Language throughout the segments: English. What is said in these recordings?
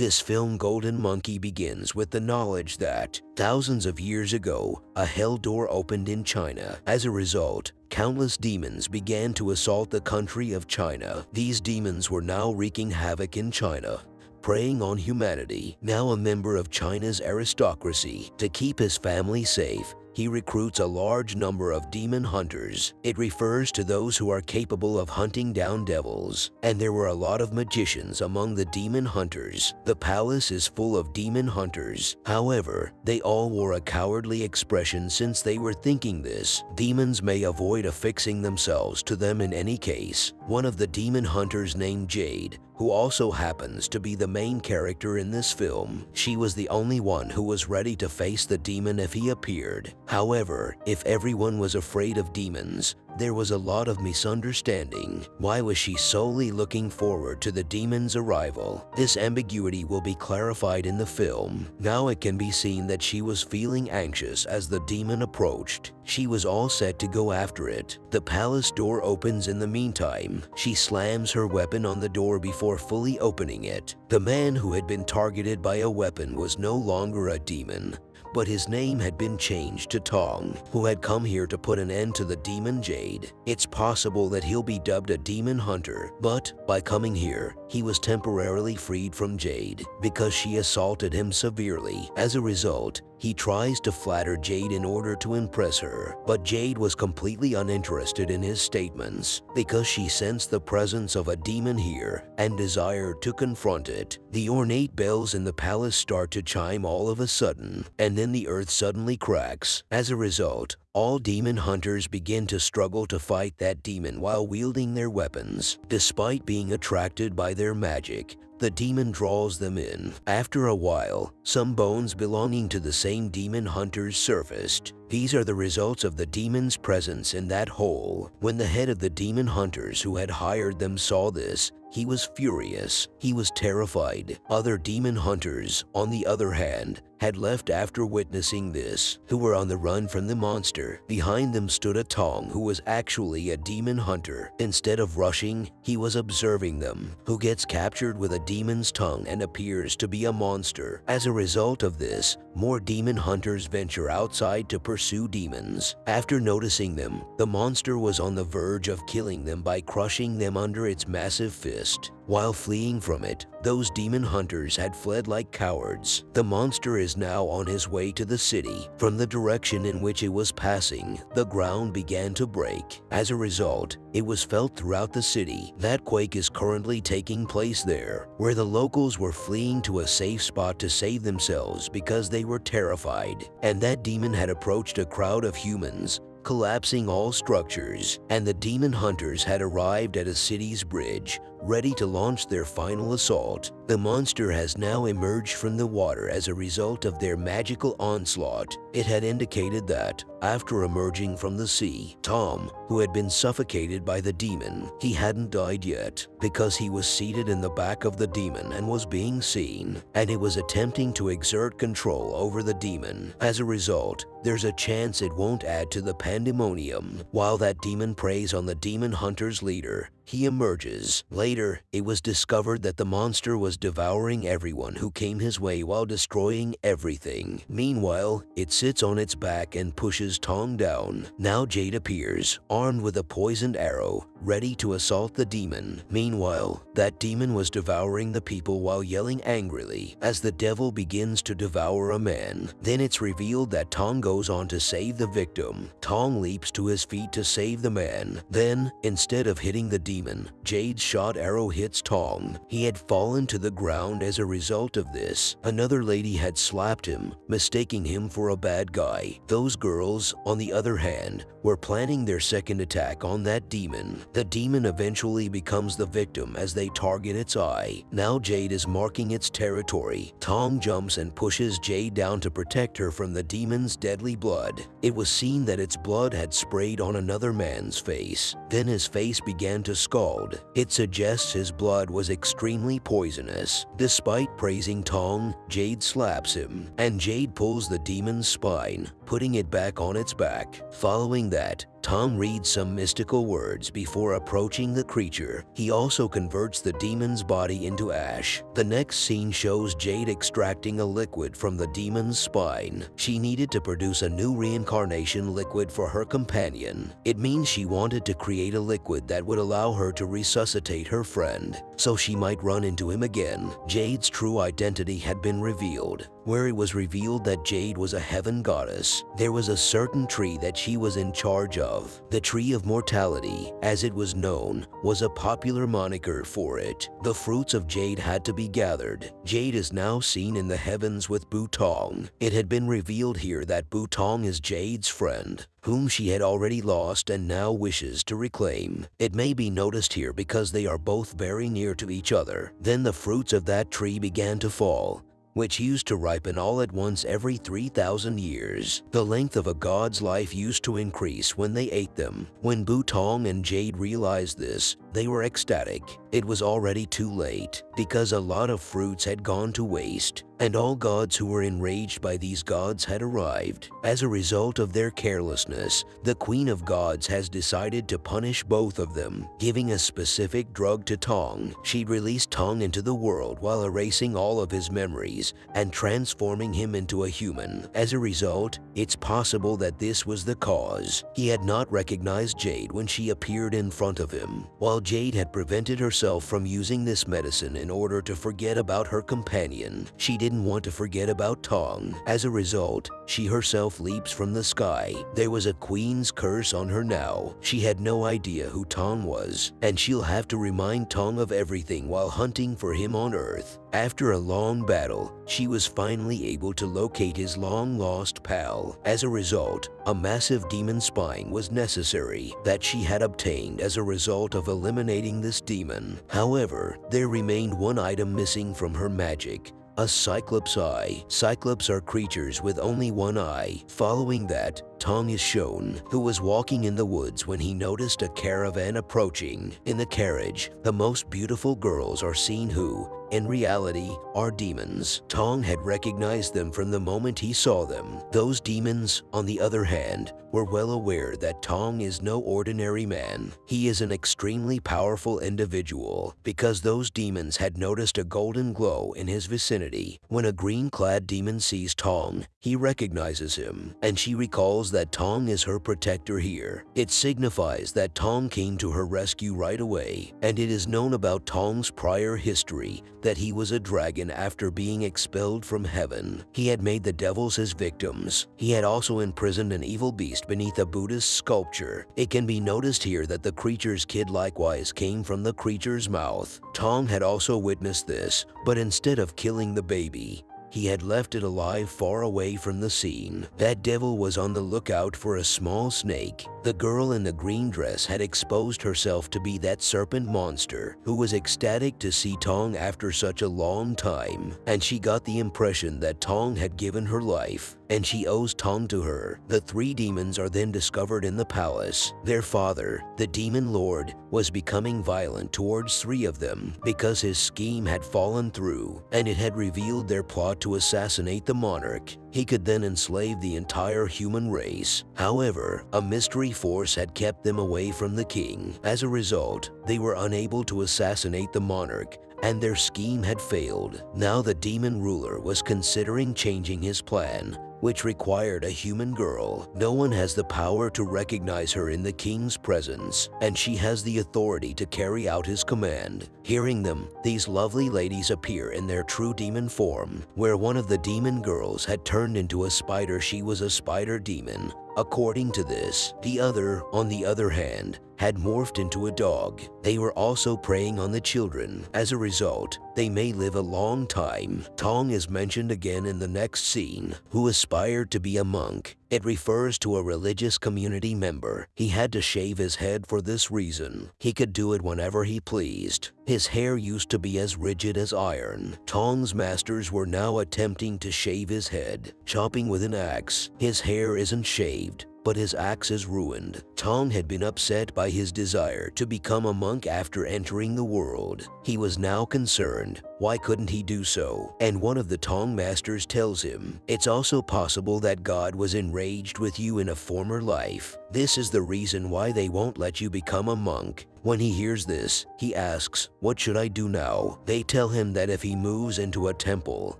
This film Golden Monkey begins with the knowledge that thousands of years ago, a hell door opened in China. As a result, countless demons began to assault the country of China. These demons were now wreaking havoc in China, preying on humanity. Now a member of China's aristocracy, to keep his family safe, he recruits a large number of demon hunters. It refers to those who are capable of hunting down devils. And there were a lot of magicians among the demon hunters. The palace is full of demon hunters. However, they all wore a cowardly expression since they were thinking this. Demons may avoid affixing themselves to them in any case. One of the demon hunters named Jade who also happens to be the main character in this film. She was the only one who was ready to face the demon if he appeared. However, if everyone was afraid of demons, there was a lot of misunderstanding. Why was she solely looking forward to the demon's arrival? This ambiguity will be clarified in the film. Now it can be seen that she was feeling anxious as the demon approached. She was all set to go after it. The palace door opens in the meantime. She slams her weapon on the door before fully opening it. The man who had been targeted by a weapon was no longer a demon but his name had been changed to Tong, who had come here to put an end to the demon Jade. It's possible that he'll be dubbed a demon hunter, but by coming here, he was temporarily freed from Jade because she assaulted him severely. As a result, he tries to flatter Jade in order to impress her, but Jade was completely uninterested in his statements because she sensed the presence of a demon here and desired to confront it. The ornate bells in the palace start to chime all of a sudden, and then the earth suddenly cracks. As a result, all demon hunters begin to struggle to fight that demon while wielding their weapons. Despite being attracted by their magic, the demon draws them in. After a while, some bones belonging to the same demon hunters surfaced. These are the results of the demon's presence in that hole. When the head of the demon hunters who had hired them saw this, he was furious. He was terrified. Other demon hunters, on the other hand, had left after witnessing this, who were on the run from the monster. Behind them stood a Tong who was actually a demon hunter. Instead of rushing, he was observing them, who gets captured with a demon's tongue and appears to be a monster. As a result of this, more demon hunters venture outside to pursue demons. After noticing them, the monster was on the verge of killing them by crushing them under its massive fist. While fleeing from it, those demon hunters had fled like cowards. The monster is now on his way to the city. From the direction in which it was passing, the ground began to break. As a result, it was felt throughout the city. That quake is currently taking place there, where the locals were fleeing to a safe spot to save themselves because they were terrified. And that demon had approached a crowd of humans collapsing all structures, and the demon hunters had arrived at a city's bridge, ready to launch their final assault. The monster has now emerged from the water as a result of their magical onslaught. It had indicated that, after emerging from the sea, Tong, who had been suffocated by the demon, he hadn't died yet because he was seated in the back of the demon and was being seen, and it was attempting to exert control over the demon. As a result, there's a chance it won't add to the pandemonium. While that demon preys on the demon hunter's leader, he emerges. Later, it was discovered that the monster was devouring everyone who came his way while destroying everything. Meanwhile, it sits on its back and pushes Tong down. Now Jade appears, armed with a poisoned arrow, ready to assault the demon. Meanwhile, that demon was devouring the people while yelling angrily as the devil begins to devour a man. Then it's revealed that Tong goes on to save the victim. Tong leaps to his feet to save the man. Then, instead of hitting the demon, Jade's shot arrow hits Tong. He had fallen to the ground as a result of this. Another lady had slapped him, mistaking him for a bad guy. Those girls, on the other hand, were planning their second attack on that demon. The demon eventually becomes the victim as they target its eye. Now Jade is marking its territory. Tong jumps and pushes Jade down to protect her from the demon's deadly blood. It was seen that its blood had sprayed on another man's face. Then his face began to scald. It suggests his blood was extremely poisonous. Despite praising Tong, Jade slaps him, and Jade pulls the demon's spine, putting it back on its back. Following that, Tong reads some mystical words before approaching the creature. He also converts the demon's body into ash. The next scene shows Jade extracting a liquid from the demon's spine. She needed to produce a new reincarnation liquid for her companion. It means she wanted to create a liquid that would allow her to resuscitate her friend, so she might run into him again. Jade's true identity had been revealed where it was revealed that Jade was a heaven goddess. There was a certain tree that she was in charge of. The Tree of Mortality, as it was known, was a popular moniker for it. The fruits of Jade had to be gathered. Jade is now seen in the heavens with Butong. It had been revealed here that Butong is Jade's friend whom she had already lost and now wishes to reclaim. It may be noticed here because they are both very near to each other. Then the fruits of that tree began to fall, which used to ripen all at once every 3,000 years. The length of a god's life used to increase when they ate them. When Butong and Jade realized this, they were ecstatic. It was already too late, because a lot of fruits had gone to waste, and all gods who were enraged by these gods had arrived. As a result of their carelessness, the Queen of Gods has decided to punish both of them, giving a specific drug to Tong. She released Tong into the world while erasing all of his memories and transforming him into a human. As a result, it's possible that this was the cause. He had not recognized Jade when she appeared in front of him, while while Jade had prevented herself from using this medicine in order to forget about her companion, she didn't want to forget about Tong. As a result, she herself leaps from the sky. There was a queen's curse on her now. She had no idea who Tong was, and she'll have to remind Tong of everything while hunting for him on Earth. After a long battle, she was finally able to locate his long-lost pal. As a result, a massive demon spine was necessary that she had obtained as a result of eliminating this demon. However, there remained one item missing from her magic, a Cyclops eye. Cyclops are creatures with only one eye. Following that, Tong is shown, who was walking in the woods when he noticed a caravan approaching. In the carriage, the most beautiful girls are seen who, in reality, are demons. Tong had recognized them from the moment he saw them. Those demons, on the other hand, were well aware that Tong is no ordinary man. He is an extremely powerful individual because those demons had noticed a golden glow in his vicinity. When a green-clad demon sees Tong, he recognizes him, and she recalls that Tong is her protector here. It signifies that Tong came to her rescue right away, and it is known about Tong's prior history that he was a dragon after being expelled from heaven. He had made the devils his victims. He had also imprisoned an evil beast beneath a Buddhist sculpture. It can be noticed here that the creature's kid likewise came from the creature's mouth. Tong had also witnessed this, but instead of killing the baby, he had left it alive far away from the scene. That devil was on the lookout for a small snake. The girl in the green dress had exposed herself to be that serpent monster who was ecstatic to see Tong after such a long time, and she got the impression that Tong had given her life and she owes Tong to her. The three demons are then discovered in the palace. Their father, the demon lord, was becoming violent towards three of them because his scheme had fallen through and it had revealed their plot to assassinate the monarch. He could then enslave the entire human race. However, a mystery force had kept them away from the king. As a result, they were unable to assassinate the monarch and their scheme had failed. Now the demon ruler was considering changing his plan which required a human girl. No one has the power to recognize her in the king's presence, and she has the authority to carry out his command. Hearing them, these lovely ladies appear in their true demon form, where one of the demon girls had turned into a spider she was a spider demon, According to this, the other, on the other hand, had morphed into a dog. They were also preying on the children. As a result, they may live a long time. Tong is mentioned again in the next scene, who aspired to be a monk. It refers to a religious community member. He had to shave his head for this reason. He could do it whenever he pleased. His hair used to be as rigid as iron. Tong's masters were now attempting to shave his head, chopping with an axe. His hair isn't shaved, but his axe is ruined. Tong had been upset by his desire to become a monk after entering the world. He was now concerned, why couldn't he do so? And one of the Tong masters tells him, it's also possible that God was enraged with you in a former life. This is the reason why they won't let you become a monk. When he hears this, he asks, what should I do now? They tell him that if he moves into a temple,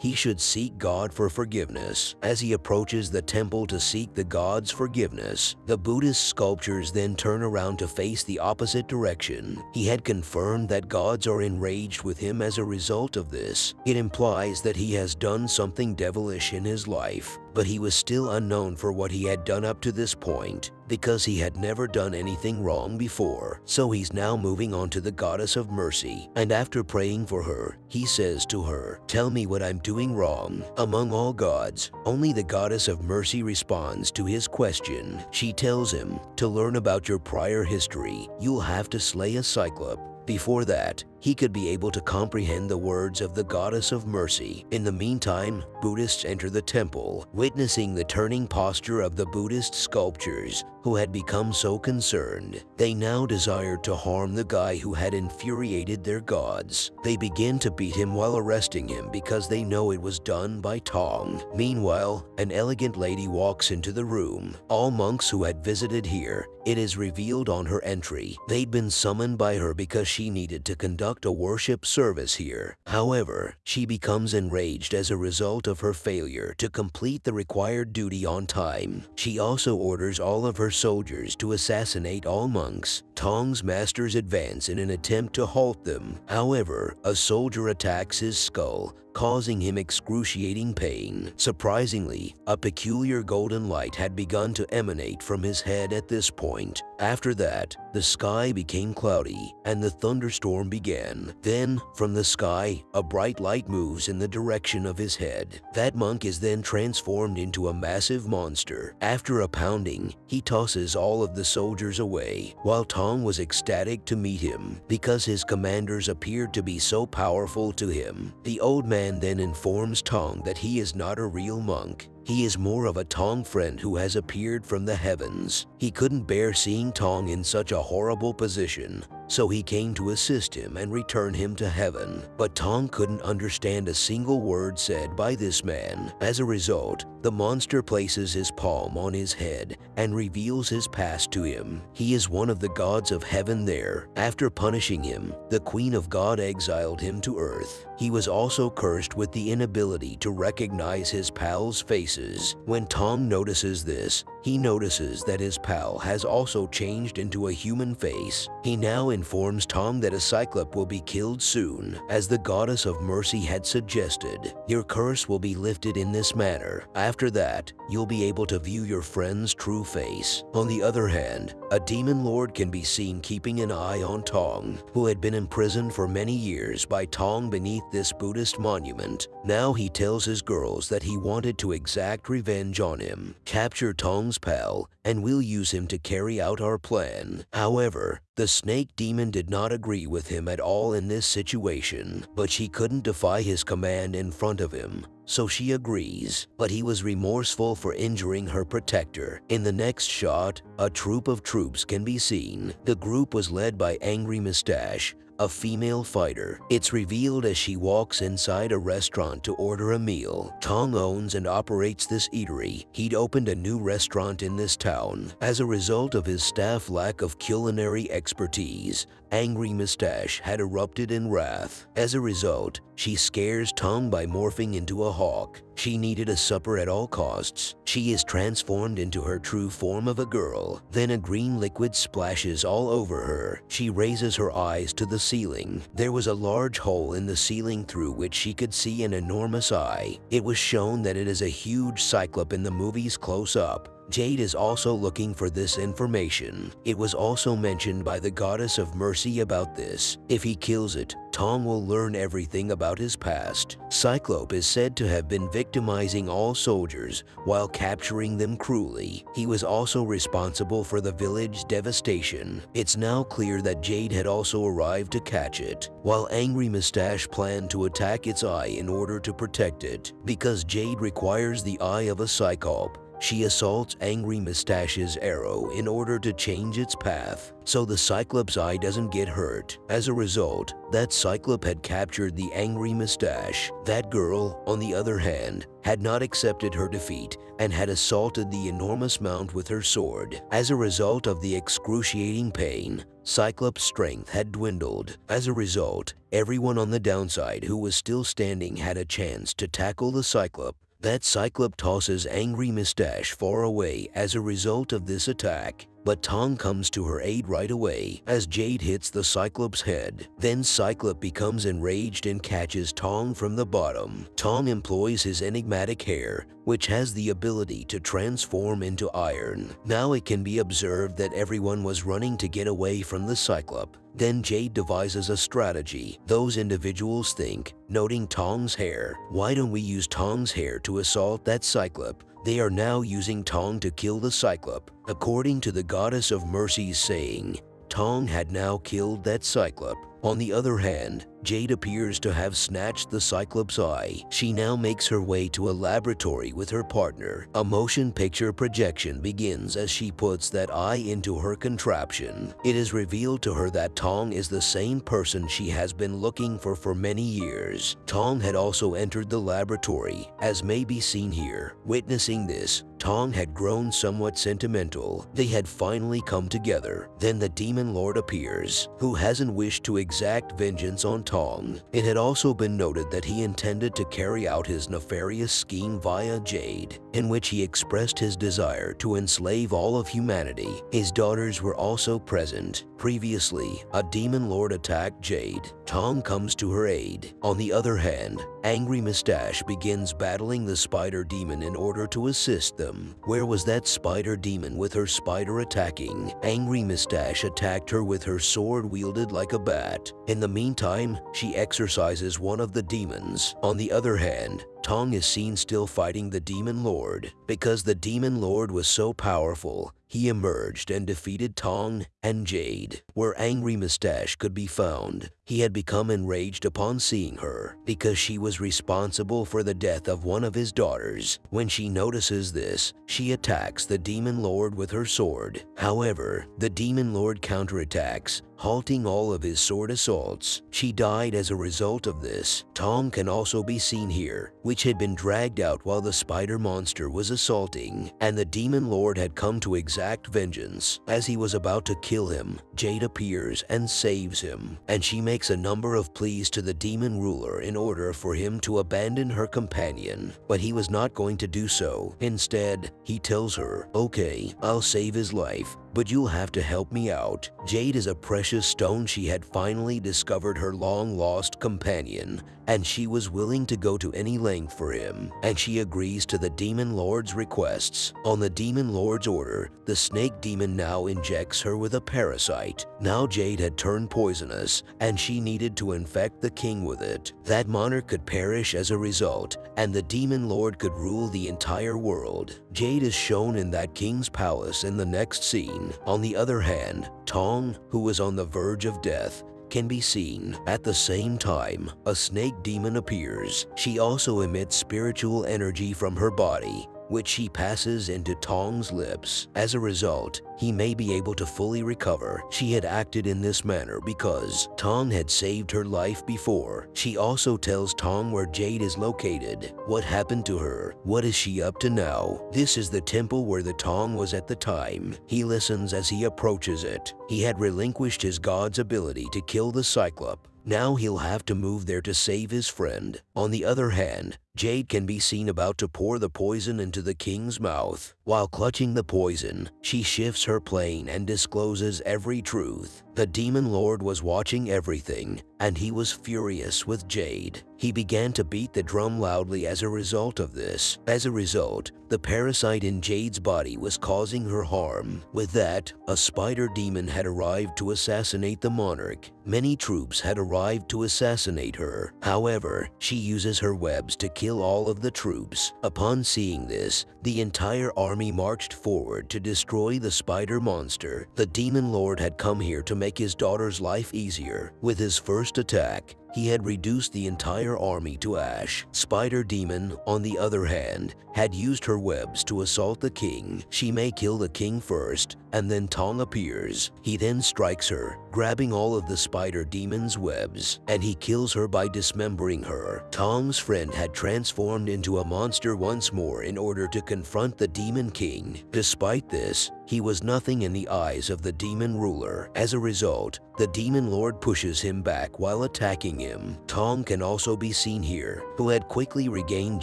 he should seek God for forgiveness. As he approaches the temple to seek the God's forgiveness, the Buddhist sculptures then turn around to face the opposite direction. He had confirmed that gods are enraged with him as a result of this. It implies that he has done something devilish in his life, but he was still unknown for what he had done up to this point because he had never done anything wrong before. So he's now moving on to the goddess of mercy, and after praying for her, he says to her, Tell me what I'm doing wrong. Among all gods, only the goddess of mercy responds to his question. She tells him, To learn about your prior history, you'll have to slay a cyclop. Before that, he could be able to comprehend the words of the goddess of mercy. In the meantime, Buddhists enter the temple, witnessing the turning posture of the Buddhist sculptures who had become so concerned. They now desired to harm the guy who had infuriated their gods. They begin to beat him while arresting him because they know it was done by Tong. Meanwhile, an elegant lady walks into the room. All monks who had visited here, it is revealed on her entry, they'd been summoned by her because she needed to conduct conduct a worship service here. However, she becomes enraged as a result of her failure to complete the required duty on time. She also orders all of her soldiers to assassinate all monks. Tong's masters advance in an attempt to halt them. However, a soldier attacks his skull, causing him excruciating pain. Surprisingly, a peculiar golden light had begun to emanate from his head at this point. After that, the sky became cloudy and the thunderstorm began. Then, from the sky, a bright light moves in the direction of his head. That monk is then transformed into a massive monster. After a pounding, he tosses all of the soldiers away, while Tong was ecstatic to meet him because his commanders appeared to be so powerful to him. The old man man then informs Tong that he is not a real monk. He is more of a Tong friend who has appeared from the heavens. He couldn't bear seeing Tong in such a horrible position, so he came to assist him and return him to heaven. But Tong couldn't understand a single word said by this man. As a result, the monster places his palm on his head and reveals his past to him. He is one of the gods of heaven there. After punishing him, the Queen of God exiled him to earth. He was also cursed with the inability to recognize his pals' faces. When Tong notices this, he notices that his pal has also changed into a human face. He now informs Tong that a Cyclop will be killed soon, as the goddess of mercy had suggested. Your curse will be lifted in this manner. After that, you'll be able to view your friend's true face. On the other hand, a demon lord can be seen keeping an eye on Tong, who had been imprisoned for many years by Tong beneath this Buddhist monument. Now he tells his girls that he wanted to exact revenge on him, capture Tong's pal, and we'll use him to carry out our plan. However, the snake demon did not agree with him at all in this situation, but she couldn't defy his command in front of him, so she agrees. But he was remorseful for injuring her protector. In the next shot, a troop of troops can be seen. The group was led by Angry Mustache, a female fighter. It's revealed as she walks inside a restaurant to order a meal. Tong owns and operates this eatery. He'd opened a new restaurant in this town. As a result of his staff lack of culinary expertise, Angry Mustache had erupted in wrath. As a result, she scares Tong by morphing into a hawk. She needed a supper at all costs. She is transformed into her true form of a girl. Then a green liquid splashes all over her. She raises her eyes to the ceiling. There was a large hole in the ceiling through which she could see an enormous eye. It was shown that it is a huge cyclop in the movie's close-up. Jade is also looking for this information. It was also mentioned by the goddess of mercy about this. If he kills it, Tong will learn everything about his past. Cyclope is said to have been victimizing all soldiers while capturing them cruelly. He was also responsible for the village devastation. It's now clear that Jade had also arrived to catch it, while Angry Mustache planned to attack its eye in order to protect it. Because Jade requires the eye of a Cyclope, she assaults Angry Mustache's arrow in order to change its path so the Cyclops' eye doesn't get hurt. As a result, that Cyclop had captured the Angry Mustache. That girl, on the other hand, had not accepted her defeat and had assaulted the enormous mount with her sword. As a result of the excruciating pain, Cyclops' strength had dwindled. As a result, everyone on the downside who was still standing had a chance to tackle the Cyclop. That Cyclop tosses Angry Mustache far away as a result of this attack. But Tong comes to her aid right away as Jade hits the Cyclops' head. Then Cyclop becomes enraged and catches Tong from the bottom. Tong employs his enigmatic hair, which has the ability to transform into iron. Now it can be observed that everyone was running to get away from the Cyclop. Then Jade devises a strategy. Those individuals think, noting Tong's hair, why don't we use Tong's hair to assault that Cyclop? They are now using Tong to kill the Cyclop. According to the Goddess of Mercy's saying, Tong had now killed that Cyclop. On the other hand, Jade appears to have snatched the Cyclops' eye. She now makes her way to a laboratory with her partner. A motion picture projection begins as she puts that eye into her contraption. It is revealed to her that Tong is the same person she has been looking for for many years. Tong had also entered the laboratory, as may be seen here. Witnessing this, Tong had grown somewhat sentimental. They had finally come together. Then the Demon Lord appears, who hasn't wished to exact vengeance on Tong. It had also been noted that he intended to carry out his nefarious scheme via Jade, in which he expressed his desire to enslave all of humanity. His daughters were also present. Previously, a demon lord attacked Jade. Tong comes to her aid. On the other hand, Angry Mustache begins battling the spider demon in order to assist them. Where was that spider demon with her spider attacking? Angry Mustache attacked her with her sword wielded like a bat. In the meantime, she exorcises one of the demons. On the other hand, Tong is seen still fighting the Demon Lord. Because the Demon Lord was so powerful, he emerged and defeated Tong and Jade. Where Angry Mustache could be found, he had become enraged upon seeing her because she was responsible for the death of one of his daughters. When she notices this, she attacks the Demon Lord with her sword. However, the Demon Lord counterattacks, halting all of his sword assaults. She died as a result of this. Tong can also be seen here, which had been dragged out while the spider monster was assaulting, and the Demon Lord had come to exact vengeance. As he was about to kill him, Jade appears and saves him, and she makes a number of pleas to the demon ruler in order for him to abandon her companion, but he was not going to do so. Instead, he tells her, okay, I'll save his life, but you'll have to help me out. Jade is a precious stone she had finally discovered her long-lost companion, and she was willing to go to any length for him, and she agrees to the Demon Lord's requests. On the Demon Lord's order, the snake demon now injects her with a parasite. Now Jade had turned poisonous, and she needed to infect the king with it. That monarch could perish as a result, and the Demon Lord could rule the entire world. Jade is shown in that king's palace in the next scene. On the other hand, Tong, who was on the verge of death, can be seen. At the same time, a snake demon appears. She also emits spiritual energy from her body, which he passes into Tong's lips. As a result, he may be able to fully recover. She had acted in this manner because Tong had saved her life before. She also tells Tong where Jade is located, what happened to her, what is she up to now. This is the temple where the Tong was at the time. He listens as he approaches it. He had relinquished his god's ability to kill the Cyclop, now he'll have to move there to save his friend. On the other hand, Jade can be seen about to pour the poison into the king's mouth. While clutching the poison, she shifts her plane and discloses every truth. The Demon Lord was watching everything, and he was furious with Jade. He began to beat the drum loudly as a result of this. As a result, the parasite in Jade's body was causing her harm. With that, a spider demon had arrived to assassinate the monarch. Many troops had arrived to assassinate her. However, she uses her webs to kill all of the troops. Upon seeing this, the entire army marched forward to destroy the spider monster. The demon lord had come here to make his daughter's life easier. With his first attack, he had reduced the entire army to ash. Spider Demon, on the other hand, had used her webs to assault the king. She may kill the king first, and then Tong appears. He then strikes her, grabbing all of the Spider Demon's webs, and he kills her by dismembering her. Tong's friend had transformed into a monster once more in order to confront the Demon King. Despite this, he was nothing in the eyes of the demon ruler. As a result, the demon lord pushes him back while attacking him. Tong can also be seen here, who had quickly regained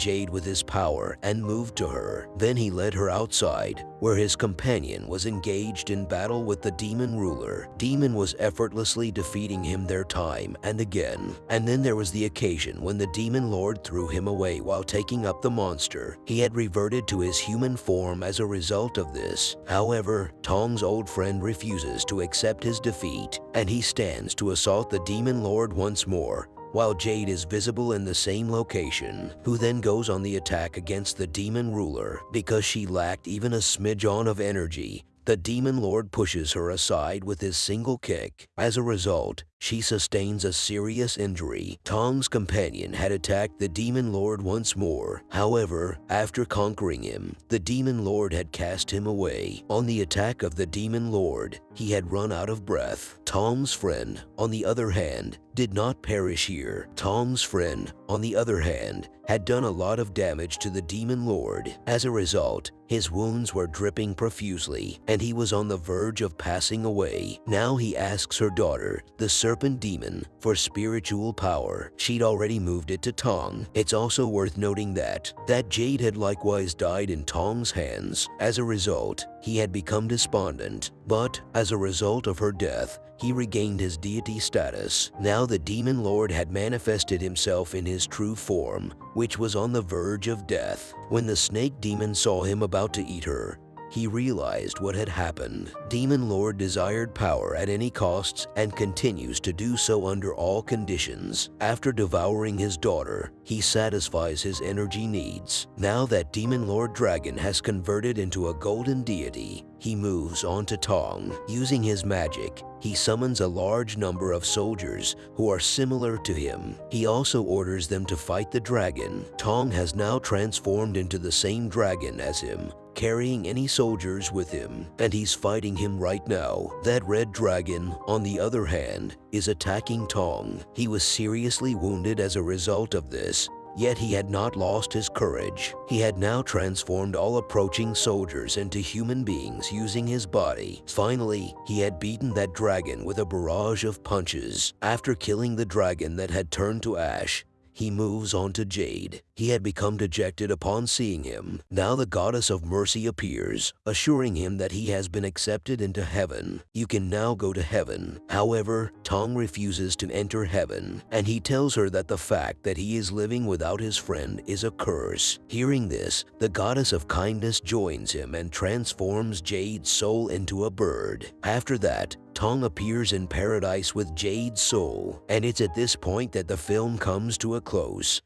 Jade with his power and moved to her. Then he led her outside, where his companion was engaged in battle with the demon ruler. Demon was effortlessly defeating him their time and again. And then there was the occasion when the demon lord threw him away while taking up the monster. He had reverted to his human form as a result of this. However, Tong's old friend refuses to accept his defeat, and he stands to assault the Demon Lord once more, while Jade is visible in the same location, who then goes on the attack against the demon ruler. Because she lacked even a smidgen of energy, the demon lord pushes her aside with his single kick. As a result, she sustains a serious injury. Tong's companion had attacked the Demon Lord once more. However, after conquering him, the Demon Lord had cast him away. On the attack of the Demon Lord, he had run out of breath. Tong's friend, on the other hand, did not perish here. Tong's friend, on the other hand, had done a lot of damage to the Demon Lord. As a result, his wounds were dripping profusely, and he was on the verge of passing away. Now he asks her daughter, the serpent demon for spiritual power. She'd already moved it to Tong. It's also worth noting that, that Jade had likewise died in Tong's hands. As a result, he had become despondent, but as a result of her death, he regained his deity status. Now the demon lord had manifested himself in his true form, which was on the verge of death. When the snake demon saw him about to eat her, he realized what had happened. Demon Lord desired power at any costs and continues to do so under all conditions. After devouring his daughter, he satisfies his energy needs. Now that Demon Lord Dragon has converted into a golden deity, he moves on to Tong. Using his magic, he summons a large number of soldiers who are similar to him. He also orders them to fight the dragon. Tong has now transformed into the same dragon as him, carrying any soldiers with him, and he's fighting him right now. That red dragon, on the other hand, is attacking Tong. He was seriously wounded as a result of this, Yet he had not lost his courage. He had now transformed all approaching soldiers into human beings using his body. Finally, he had beaten that dragon with a barrage of punches. After killing the dragon that had turned to ash, he moves on to Jade. He had become dejected upon seeing him. Now the goddess of mercy appears, assuring him that he has been accepted into heaven. You can now go to heaven. However, Tong refuses to enter heaven, and he tells her that the fact that he is living without his friend is a curse. Hearing this, the goddess of kindness joins him and transforms Jade's soul into a bird. After that, Tong appears in paradise with Jade's soul, and it's at this point that the film comes to a close.